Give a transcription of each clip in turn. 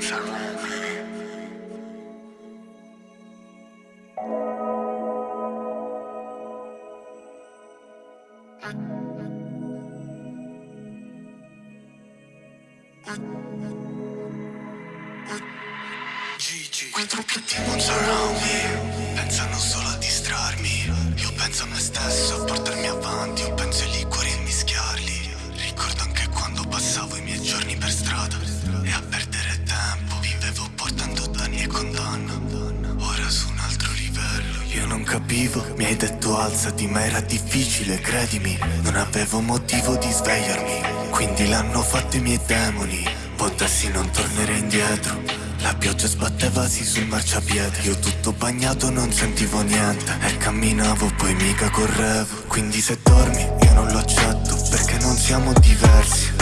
servono più Gigi Quei trucchetti non surround me Pensano solo a distrarmi Io penso a me stesso, a portarmi avanti Io penso ai liquori e mischiarli. Ricordo anche quando passavo i miei giorni per strada capivo Mi hai detto alzati ma era difficile, credimi Non avevo motivo di svegliarmi Quindi l'hanno fatto i miei demoni Potessi non tornerei indietro la pioggia sbattevasi sul marciapiede Io tutto bagnato non sentivo niente E camminavo poi mica correvo Quindi se dormi io non lo accetto Perché non siamo diversi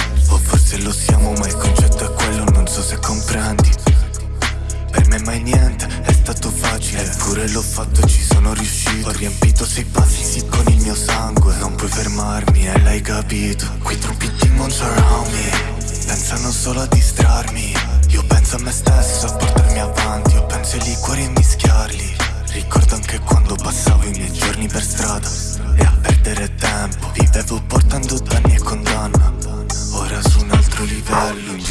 Eppure l'ho fatto e ci sono riuscito. Ho riempito sei passi con il mio sangue. Non puoi fermarmi e l'hai capito. Qui troppi demons around me. Pensano solo a distrarmi. Io penso a me stesso, a portarmi avanti. Io penso ai liquori e mischiarli. Ricordo anche quando passavo i miei giorni per strada. E a perdere tempo Vivevo portando danni e condanna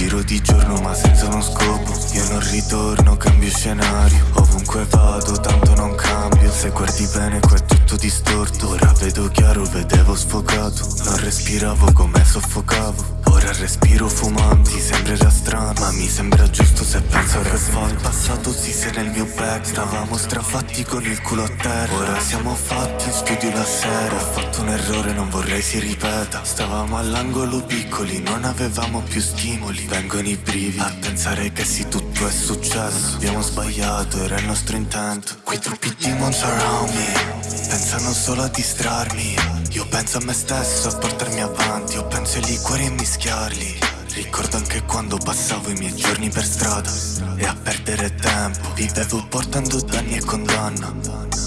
giro di giorno ma senza uno scopo. Io non ritorno, cambio scenario. Ovunque vado tanto non cambio. Se guardi bene qua è tutto distorto. Ora vedo chiaro, vedevo sfocato. Non respiravo come soffocavo Ora respiro fumando Ti sembrerà strano ma mi sembra giusto se penso a fa passato si se nel mio back Stavamo strafatti con il culo a terra. Ora siamo fatti in studio la sera. Ho fatto un errore non vorrei si ripeta. Stavamo all'angolo piccoli non avevamo più stimoli. Vengono i brivi a pensare che sì tutto è successo. Abbiamo sbagliato era il nostro intento. Quei troppi demons around me Pensano solo a distrarmi Io penso a me stesso, a portarmi avanti. Io penso ai liquori e mischiarli. Ricordo anche quando passavo i miei giorni per strada. E a perdere tempo Vivevo portando danni e condanna.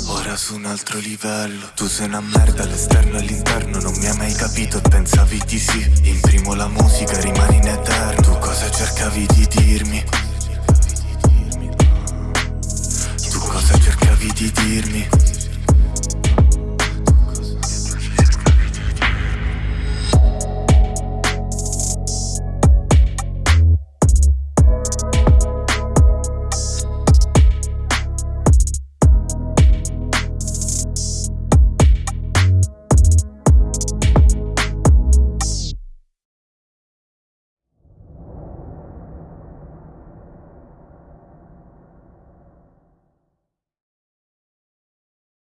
Ora su un altro livello. Tu sei una merda all'esterno e all'interno Non mi hai mai capito. E pensavi di sì. Imprimo la musica, rimani in eterno. Tu cosa cercavi di dirmi? Tu cosa cercavi di dirmi?